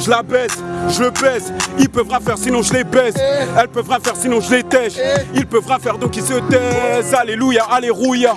je la baisse, je le baisse. Ils peuvent rien faire sinon je les baisse. Elles peuvent rien faire sinon je les tèche. Ils peuvent rien faire donc ils se taisent. Alléluia, alléluia.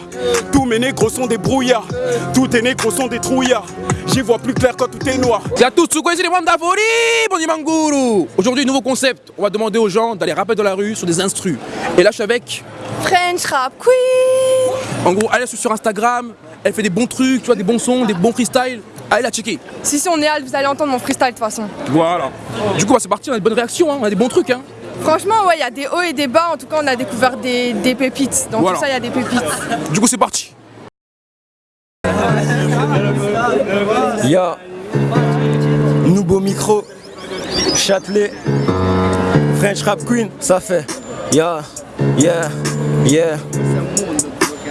Tous mes négros sont des brouillards. Tous tes négros sont des trouillards. J'y vois plus clair quand tout est noir. C'est à tous, vous connaissez les Wandafori, bon Manguru Aujourd'hui, nouveau concept, on va demander aux gens d'aller rapper dans la rue sur des instrus. Et là, je suis avec, French Rap Queen en gros, allez sur Instagram, elle fait des bons trucs, tu vois, des bons sons, des bons freestyles. Allez la checker. Si si on est alt, vous allez entendre mon freestyle de toute façon. Voilà. Du coup, bah, c'est parti, on a des bonnes réactions, hein, on a des bons trucs. Hein. Franchement, ouais, il y a des hauts et des bas. En tout cas, on a découvert des, des pépites. Dans Voilà. tout ça, il y a des pépites. Du coup, c'est parti. Ya Nouveau micro Châtelet French Rap Queen Ça fait Ya Yeah Yeah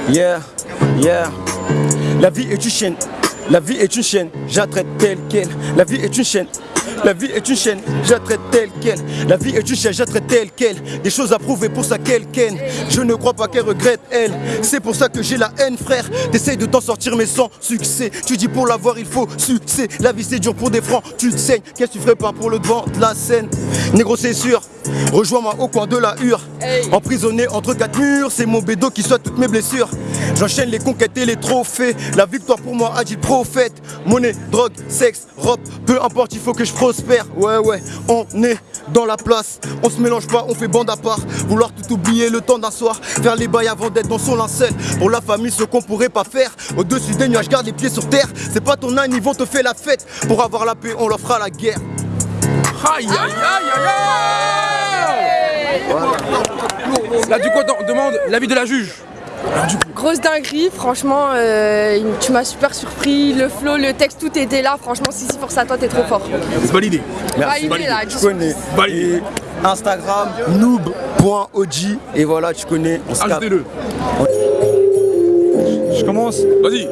Yeah Yeah La vie est une chaîne La vie est une chaîne J'attraite telle quelle La vie est une chaîne la vie est une chaîne, j'attraite telle quelle. La vie est une chaîne, j'attraite telle quelle. Des choses à prouver pour ça qu'elle ken. Je ne crois pas qu'elle regrette elle. C'est pour ça que j'ai la haine, frère. T'essayes de t'en sortir, mais sans succès. Tu dis pour l'avoir, il faut succès. La vie c'est dur pour des francs, tu te saignes. Qu'est-ce que tu ferais pas pour le devant de la scène? Négro, c'est sûr. Rejoins-moi au coin de la hure. Emprisonné entre quatre murs, c'est mon bédo qui soit toutes mes blessures. J'enchaîne les conquêtes et les trophées. La victoire pour moi a dit le prophète? Monnaie, drogue, sexe, robe, peu importe, il faut que je prospère. Ouais, ouais, on est dans la place. On se mélange pas, on fait bande à part. Vouloir tout oublier le temps d'un soir. Faire les bails avant d'être dans son linceul. Pour la famille, ce qu'on pourrait pas faire. Au-dessus des nuages, garde les pieds sur terre. C'est pas ton âne, ils vont te faire la fête. Pour avoir la paix, on leur fera la guerre. Aïe aïe aïe aïe aïe Là, du coup, on demande l'avis de la juge. Grosse dinguerie, franchement, euh, tu m'as super surpris. Le flow, le texte, tout était là. Franchement, si si, force à toi, t'es trop fort. Validé. Validé, là, Tu connais. Validé. Et Instagram, noob.og. Et voilà, tu connais. Ajoutez-le. Je commence. Vas-y.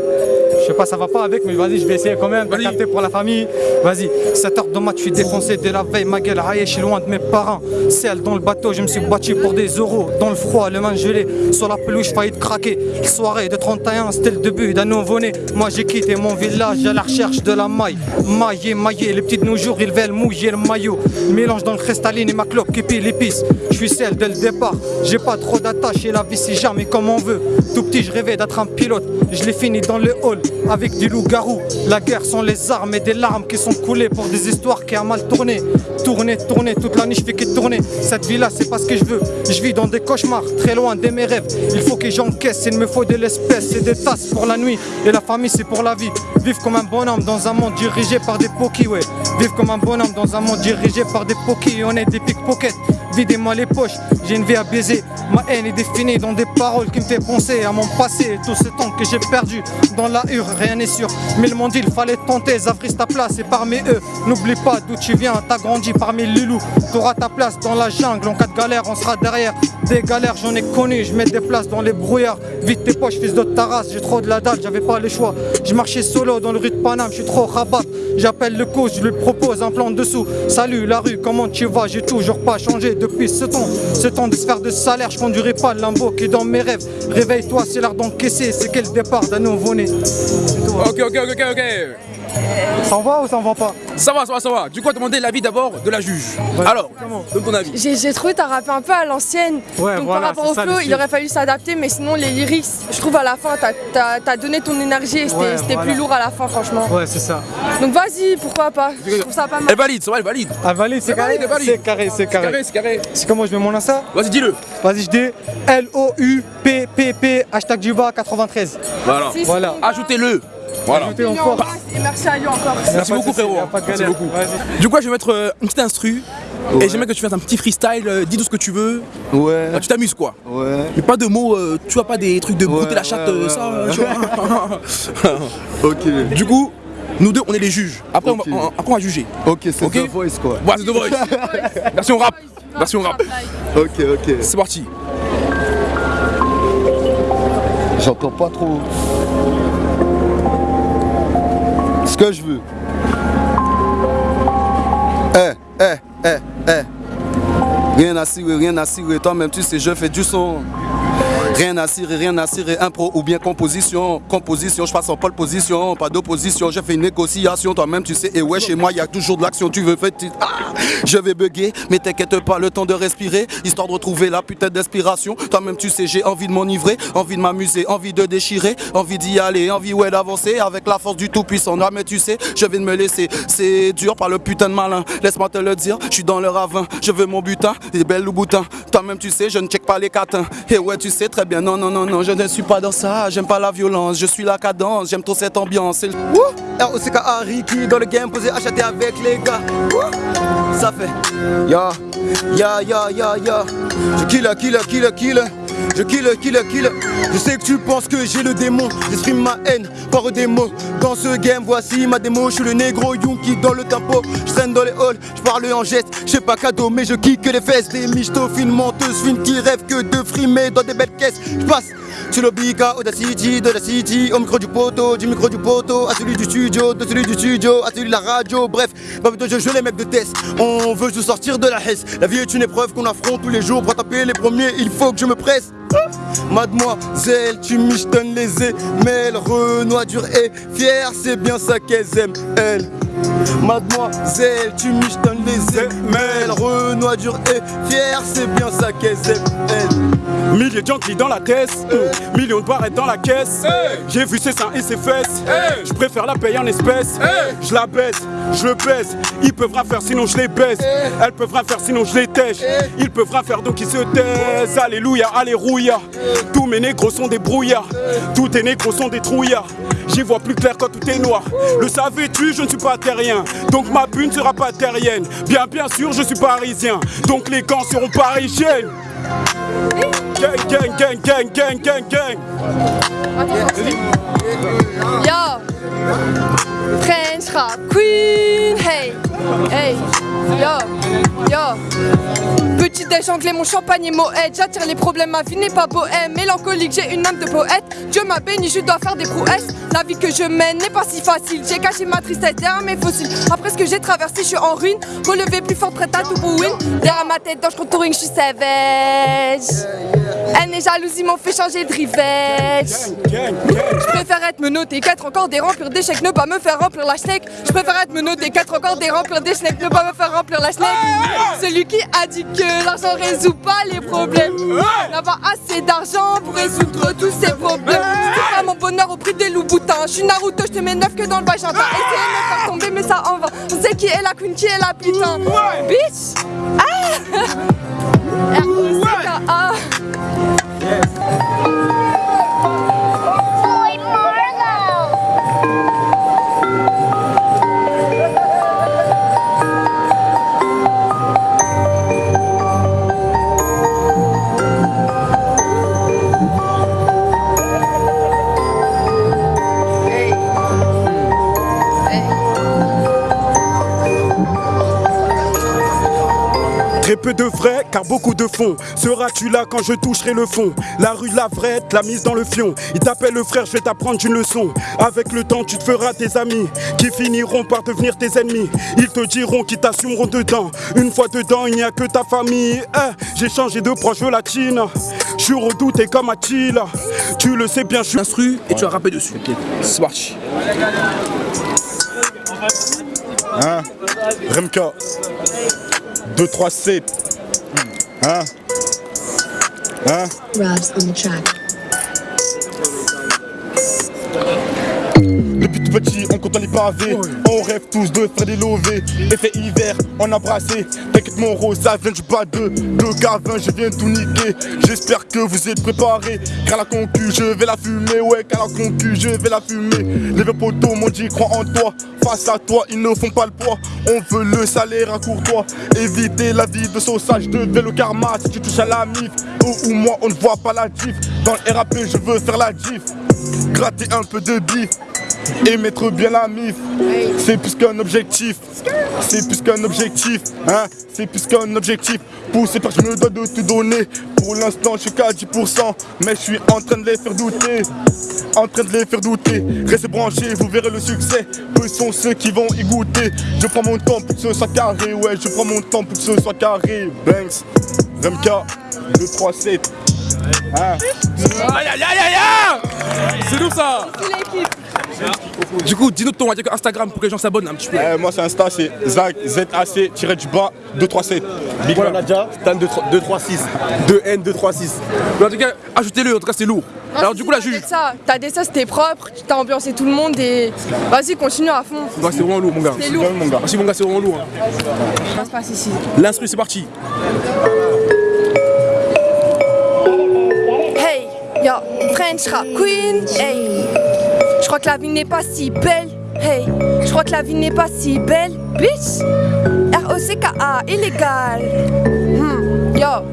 Je sais pas, ça va pas avec, mais vas-y, je vais essayer quand même de capter pour la famille. Vas-y, 7h de mat, je suis défoncé dès la veille. Ma gueule raillée, je suis loin de mes parents. Celle dans le bateau, je me suis battu pour des euros. Dans le froid, le main gelé, sur la pelouse, failli de craquer. Soirée de 31, c'était le début d'un nouveau-né. Moi, j'ai quitté mon village à la recherche de la maille. Maillé, maillé, les petites nos jours, ils veulent mouiller le maillot. Mélange dans le cristalline et ma clope qui pile l'épice. Je suis celle dès le départ, j'ai pas trop d'attache et la vie c'est jamais comme on veut. Tout petit, je rêvais d'être un pilote. Je l'ai fini dans le hall avec du loup-garou. La guerre sont les armes et des larmes qui sont coulées pour des histoires qui a mal tourné. Tourner, tourner, toute la nuit je fais que tourner. Cette vie là, c'est pas ce que je veux. Je vis dans des cauchemars, très loin de mes rêves. Il faut que j'encaisse, il me faut de l'espèce et des tasses pour la nuit. Et la famille, c'est pour la vie. Vivre comme un bonhomme dans un monde dirigé par des pokis, ouais. Vivre comme un bonhomme dans un monde dirigé par des pokis. On est des pickpockets. Videz-moi les poches, j'ai une vie à baiser. Ma haine est définie dans des paroles qui me fait penser à mon passé. Tout ce temps que j'ai perdu dans la hure, rien n'est sûr. Mais le monde, il fallait tenter. Zavris ta place et parmi eux. N'oublie pas d'où tu viens, t'as grandi parmi les loups. T'auras ta place dans la jungle. En cas de galère, on sera derrière. Des galères, j'en ai connu. Je mets des places dans les brouillards. Vite tes poches, fils de ta race. J'ai trop de la dalle, j'avais pas le choix. Je marchais solo dans le rue de Paname, je suis trop rabat. J'appelle le coach, je lui propose un plan dessous. Salut la rue, comment tu vas? J'ai toujours pas changé depuis ce temps. Ce temps de se faire de salaire, je conduirai pas le lambeau qui est dans mes rêves. Réveille-toi, c'est l'heure d'encaisser. C'est quel départ d'un nouveau-né Ok, ok, ok, ok. Ça en va ou ça en va pas Ça va, ça va, ça va. Du coup, on va demander l'avis d'abord de la juge. Alors, donne ton avis. J'ai trouvé t'as rappé un peu à l'ancienne. Ouais, Donc voilà, par rapport au ça, flow, il aurait fallu s'adapter, mais sinon les lyrics, je trouve à la fin, t'as- t'as donné ton énergie et c'était Ouais, c'était voilà. plus lourd à la fin, franchement. Ouais, c'est ça. Donc vas-y, pourquoi pas? Je trouve ça pas mal. Elle valide, ça va, elle valide. Ah, valide, c'est carré. C'est carré, c'est carré. Carré, c'est carré. C'est comment je mets mon Insta Vas-y, dis-le. Vas-y, je dis L-O-U-P-P-P, hashtag Juba 93. Voilà. Voilà. Ajoutez-le. Voilà. Et merci à lui encore. Merci beaucoup, frérot. Y'a pas de Merci galère. beaucoup. Du coup, je vais mettre euh, une petite instru. Et j'aimerais que tu fasses un petit freestyle, euh, dis tout ce que tu veux. Ouais, Là, tu t'amuses quoi. ouais. Mais pas de mots, euh, tu vois, pas des trucs de Ouais, la chatte, ouais, ouais, ça, ouais. tu vois. Ok. du coup, nous deux, on est les juges. Après, Ok. on, va, on- après on va juger. Ok, c'est Ok. The Voice quoi. Voilà, c'est The Voice. Version rap. Version rap. Ok, ok. C'est parti. J'entends pas trop. Que je veux. Eh, eh, eh, eh. Rien à cirer, rien à cirer. Toi-même, tu sais, je fais du son. Rien à cirer, rien à cirer, impro ou bien composition. Composition, je passe en pole position, pas d'opposition. J'ai fait une négociation, toi-même tu sais. Et ouais, chez moi, il y a toujours de l'action. Tu veux faire. Ah, je vais bugger, mais t'inquiète pas, le temps de respirer, histoire de retrouver la putain d'inspiration. Toi-même tu sais, j'ai envie de m'enivrer, envie de m'amuser, envie de déchirer, envie d'y aller, envie ouais d'avancer avec la force du tout-puissant. Ah, mais tu sais, je vais de me laisser. C'est dur par le putain de malin. Laisse-moi te le dire, je suis dans le ravin. Je veux mon butin, des belles loups-boutins. Toi-même tu sais, je ne check pas les catins. Et ouais, tu sais très non, non, non, non, je ne suis pas dans ça. J'aime pas la violence, je suis la cadence, j'aime trop cette ambiance. Wouh ROCK Hariki dans le game, posé, acheté avec les gars. Ça fait. Ya, ya, ya, ya, ya Je kill, kill, kill, kill je kill, kill, kill. Je sais que tu penses que j'ai le démon. J'exprime ma haine par des mots. Dans ce game, voici ma démo. Je suis le négro Yunki dans le tempo Je traîne dans les halls, je parle en geste. Je pas cadeau, mais je kick les fesses. Des michto fines menteuses, fines qui rêvent que de frimer dans des belles caisses. Je passe sur le Bika, Audacity, de la City, au micro du poteau, du micro du poteau, à celui du studio, de celui du studio, à celui de la radio, bref, pas de jeu les mecs de test. On veut juste sortir de la hesse. La vie est une épreuve qu'on affronte tous les jours. Pour taper les premiers, il faut que je me presse. Mademoiselle, tu michetonnes les ailes, Renoir dur et fier, c'est bien ça qu'elles aiment, elle. Mademoiselle, tu michetonnes les ailes, Renoir dur et fier, c'est bien ça qu'elles aiment, elle. Milliers de gens qui dans la tête, millions de barrettes dans la caisse. J'ai vu ses seins et ses fesses. Je préfère la payer en espèces. Je la baisse, je le baisse. Ils peuvent rien faire sinon je les baisse. Elles peuvent rien faire sinon je les tèche. Ils peuvent rien faire donc ils se taisent. Alléluia, alléluia. Tous mes négros sont des brouillards. Tous tes négros sont des trouillards. J'y vois plus clair quand tout est noir. Le savais-tu, je ne suis pas terrien. Donc ma pune ne sera pas terrienne. Bien, bien sûr, je suis parisien. Donc les gants seront parisiennes. Gang, gang, gang, gang, gang, gang, gang. Yo. French rap queen Hey. Hey. Yo. Yo. Petit déj anglais, mon champagne est moët. J'attire les problèmes, ma vie n'est pas bohème. Mélancolique, j'ai une âme de poète. Dieu m'a béni, je dois faire des prouesses. La vie que je mène n'est pas si facile. J'ai caché ma tristesse derrière mes fossiles. Après ce que j'ai traversé, je suis en ruine. Relevé plus fort, prête à tout pour win. Derrière ma tête, dans je touring, je suis savage Elle est jalousie, ils m'ont fait changer de rivette je préfère être menotté, 4 encore des remplir d'échecs, ne pas me faire remplir la schneck. Je préfère être menotté, 4 encore des remplir des schnecks, ne pas me faire remplir la schneck. Celui qui a dit que l'argent résout pas les problèmes. N'a pas assez d'argent pour résoudre tous ces problèmes. C'est pas mon bonheur au prix des loups boutins. Je suis Naruto, je te mets neuf que dans le vagin. T'as essayé de me faire tomber, mais ça en va. On sait qui est la queen, qui est la putain. Bitch! Ah! R-O-C-K-A. Yes. Peu de vrai, car beaucoup de fond. Seras-tu là quand je toucherai le fond? La rue, la vraie, la mise dans le fion. Il t'appelle le frère, je vais t'apprendre une leçon. Avec le temps, tu te feras des amis qui finiront par devenir tes ennemis. Ils te diront qu'ils t'assumeront dedans. Une fois dedans, il n'y a que ta famille. Eh, J'ai changé de proche latine. Je suis redouté comme Attila. Tu le sais bien, je suis. L'instru et tu vas rapper dessus. Parti. Hein? Remka 2, 3, 7 Hein? Hein? Rob's on the track. Depuis tout petit, on compte les pavés. On rêve tous de faire des lovés. Effet hiver, on a brassé. T'inquiète, mon rose, ça vient du bas de Le gavin, je viens tout niquer. J'espère que vous êtes préparés. Car la concu, je vais la fumer. Ouais, car la concu, je vais la fumer. Les vieux poteaux m'ont dit, crois en toi. Face à toi, ils ne font pas le poids. On veut le salaire à courtois. Éviter la vie de sausage, de le karma. Si tu touches à la mif, ou, ou moi, on ne voit pas la diff. Dans le RAP, je veux faire la diff. Gratter un peu de bif et mettre bien la mif. C'est plus qu'un objectif. C'est plus qu'un objectif. Hein C'est plus qu'un objectif. Ces personnes, je me dois de te donner. Pour l'instant, je suis qu'à 10%. Mais je suis en train de les faire douter. En train de les faire douter. Restez branchés, vous verrez le succès. Peu sont ceux qui vont y goûter. Je prends mon temps pour que ce soit carré. Ouais, je prends mon temps pour que ce soit carré. Banks, Remka, 2, 3, 7. Aïe aïe aïe aïe aïe C'est nous ça Du coup, dis-nous ton Instagram pour que les gens s'abonnent un petit peu. Euh, moi, c'est Insta, c'est Zach, Z-A-C-du-bas 237. Big Voilà. Manager, Stan 236. 2N236. Mais en tout cas, ajoutez-le, en tout cas c'est lourd. Alors du coup la juge, ça, t'as des ça, c'était propre, tu t'as ambiancé tout le monde et vas-y, continue à fond. C'est vraiment lourd mon gars. C'est lourd. mon gars. Merci mon gars, c'est vraiment lourd. hein. Ça se passe ici. L'instru c'est parti. Je crois que la vie n'est pas si belle, hey. Je crois que la vie n'est pas si belle, bitch. R-O-C-K-A, illégal. Hmm, yo.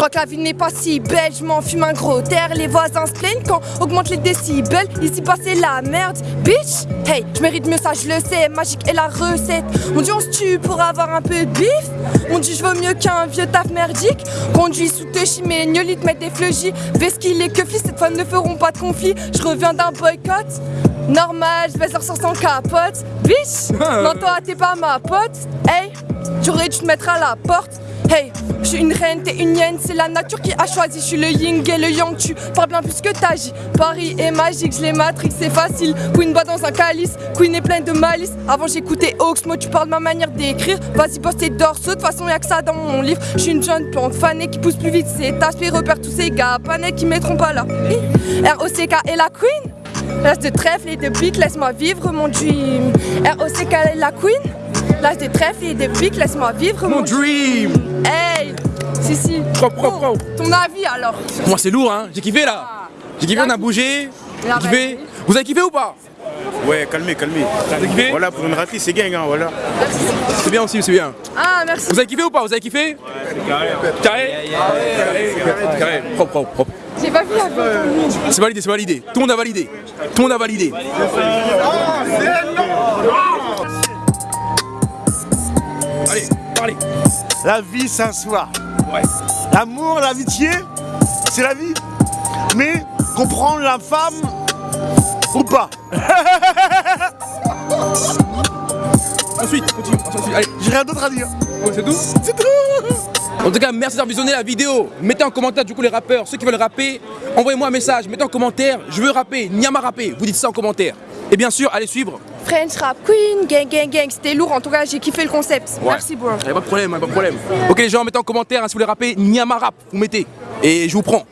Je crois que la vie n'est pas si belle, je m'en fume un gros terre. Les voisins se plaignent quand augmente les décibels. Ici bas c'est la merde, bitch. Hey, je mérite mieux ça, je le sais. Magique est la recette. On dit on se tue pour avoir un peu de bif. On dit je veux mieux qu'un vieux taf merdique. Conduis sous te chimé, te mettre des fleugis. Vesquille et keuflis, cette fois ne feront pas de conflit. Je reviens d'un boycott. Normal, je vais sortir sans capote. Bitch, non toi t'es pas ma pote. Hey, j'aurais dû te mettre à la porte. Hey, je suis une reine, t'es une hyène, c'est la nature qui a choisi. Je suis le yin et le yang, tu parles bien plus que t'agis. Paris est magique, je les matrix, c'est facile. Queen bat dans un calice, Queen est pleine de malice. Avant j'écoutais Oxmo, tu parles de ma manière d'écrire. Vas-y, bosse tes dorsaux, de toute façon y'a que ça dans mon livre. Je suis une jeune plante fanée qui pousse plus vite ses tâches, les repères tous ces gars, panais qui mettront pas là. R-O-C-K et la Queen? Lâche de trèfle et de pique, laisse-moi vivre mon dream. R-O-C-K et la Queen? Lâche de trèfle et de pique, laisse-moi vivre mon Mon dream Hey Si, si. Propre, propre, Bon, propre. Ton avis alors Moi c'est lourd hein, j'ai kiffé là. J'ai kiffé, on a bougé. La J'ai kiffé. Vous avez kiffé ou pas? Ouais, calmez, calmez. kiffé? Voilà, pour une ratée, c'est gang, hein, voilà. C'est bien aussi, c'est bien. Ah, merci. Vous avez kiffé ou pas? Vous avez kiffé? Carré Carré? Carré Carré Propre, propre, propre. J'ai pas vu la vie. C'est validé, c'est validé. Tout le monde a validé. Tout le monde a validé. Allez, parlez. La vie, c'est un soir. Ouais. L'amour, l'amitié, c'est la vie. Mais comprendre la femme ou pas. Ensuite, continue. Ensuite, allez. J'ai rien d'autre à dire. Ouais, c'est tout C'est tout. En tout cas, merci d'avoir visionné la vidéo. Mettez en commentaire du coup les rappeurs, ceux qui veulent rapper. Envoyez-moi un message, mettez en commentaire, je veux rapper, Nyama rapper. Vous dites ça en commentaire. Et bien sûr, allez suivre. French Rap Queen, gang, gang, gang. C'était lourd. En tout cas, j'ai kiffé le concept. Ouais. Merci, bro. Y'a pas de problème, y'a pas de problème. Ok les gens, mettez en commentaire hein, si vous voulez rapper Nyama rap, vous mettez. Et je vous prends.